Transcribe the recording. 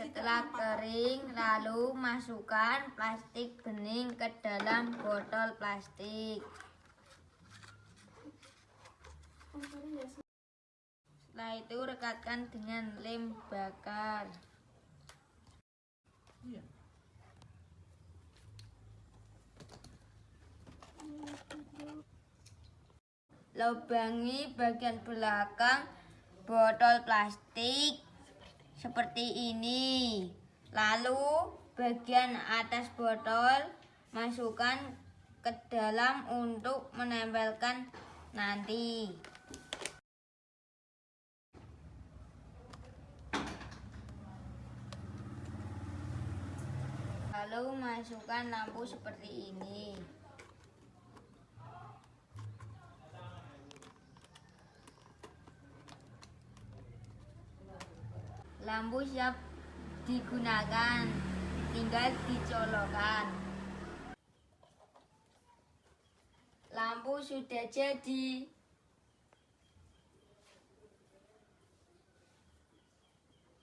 Setelah kering, lalu masukkan plastik bening ke dalam botol plastik. Setelah itu rekatkan dengan lem bakar. Iya. Lubangi bagian belakang botol plastik seperti ini. Lalu bagian atas botol masukkan ke dalam untuk menempelkan nanti. Lalu masukkan lampu seperti ini. Lampu siap digunakan, tinggal dicolokkan. Lampu sudah jadi.